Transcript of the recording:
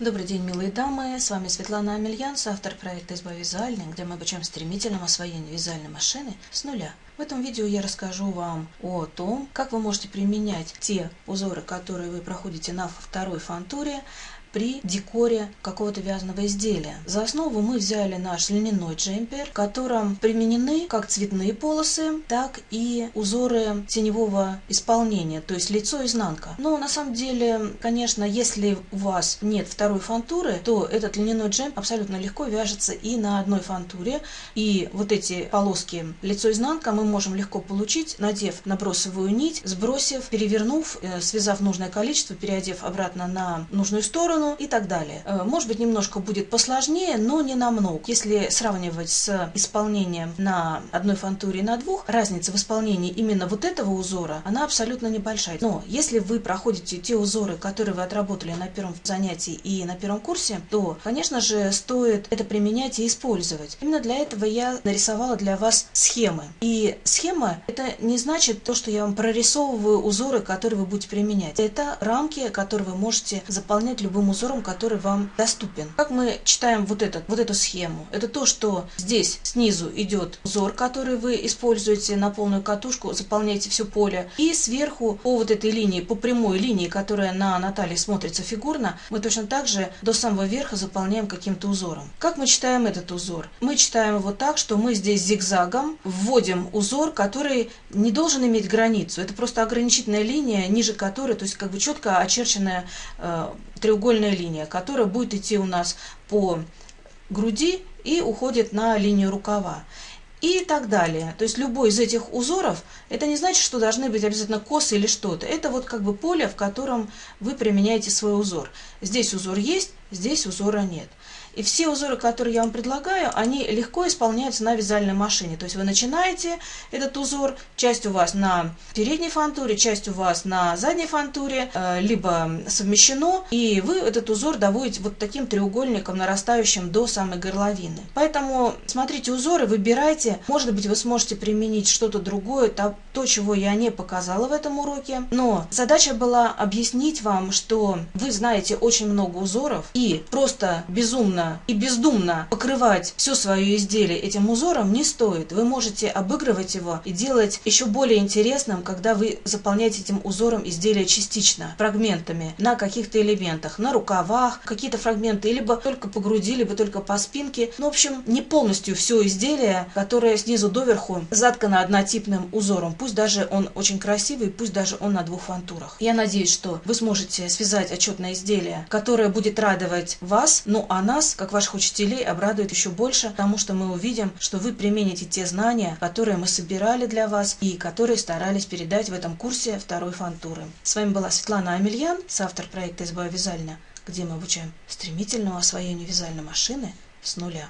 Добрый день, милые дамы! С вами Светлана Амельянс, автор проекта «Изба вязальная», где мы обучаем стремительному освоению вязальной машины с нуля. В этом видео я расскажу вам о том, как вы можете применять те узоры, которые вы проходите на второй фантуре, при декоре какого-то вязаного изделия. За основу мы взяли наш льняной джемпер, в котором применены как цветные полосы, так и узоры теневого исполнения, то есть лицо изнанка. Но на самом деле, конечно, если у вас нет второй фантуры, то этот льняной джемпер абсолютно легко вяжется и на одной фантуре. И вот эти полоски лицо-изнанка мы можем легко получить, надев набросовую нить, сбросив, перевернув, э, связав нужное количество, переодев обратно на нужную сторону, сторону и так далее. Э, может быть, немножко будет посложнее, но не намного. Если сравнивать с исполнением на одной фантуре и на двух, разница в исполнении именно вот этого узора, она абсолютно небольшая. Но если вы проходите те узоры, которые вы отработали на первом занятии и на первом курсе, то, конечно же, стоит это применять и использовать. Именно для этого я нарисовала для вас схемы. И схема – это не значит то, что я вам прорисовываю узоры, которые вы будете применять. Это рамки, которые вы можете заполнять любым узором, который вам доступен. Как мы читаем вот, этот, вот эту схему? Это то, что здесь снизу идет узор, который вы используете на полную катушку, заполняете все поле. И сверху по вот этой линии, по прямой линии, которая на Наталье смотрится фигурно, мы точно так же до самого верха заполняем каким-то узором. Как мы читаем этот узор? Мы читаем его так, что мы здесь зигзагом вводим узор, который не должен иметь границу. Это просто ограничительная линия, ниже которой, то есть как бы четко очерченная э, треугольная линия, которая будет идти у нас по груди и уходит на линию рукава. И так далее. То есть любой из этих узоров, это не значит, что должны быть обязательно косы или что-то. Это вот как бы поле, в котором вы применяете свой узор. Здесь узор есть, здесь узора нет. И все узоры, которые я вам предлагаю, они легко исполняются на вязальной машине. То есть вы начинаете этот узор, часть у вас на передней фантуре, часть у вас на задней фантуре, э, либо совмещено, и вы этот узор доводите вот таким треугольником, нарастающим до самой горловины. Поэтому смотрите узоры, выбирайте. Может быть, вы сможете применить что-то другое, то, то, чего я не показала в этом уроке. Но задача была объяснить вам, что вы знаете очень много узоров, и просто безумно сильно и бездумно покрывать все свое изделие этим узором не стоит. Вы можете обыгрывать его и делать еще более интересным, когда вы заполняете этим узором изделие частично, фрагментами, на каких-то элементах, на рукавах, какие-то фрагменты, либо только по груди, либо только по спинке. Ну, в общем, не полностью все изделие, которое снизу доверху заткано однотипным узором. Пусть даже он очень красивый, пусть даже он на двух фантурах. Я надеюсь, что вы сможете связать отчетное изделие, которое будет радовать вас, ну а нас как ваших учителей, обрадует еще больше, потому что мы увидим, что вы примените те знания, которые мы собирали для вас и которые старались передать в этом курсе второй фантуры. С вами была Светлана Амельян, соавтор проекта «Изба вязальня», где мы обучаем стремительному освоению вязальной машины с нуля.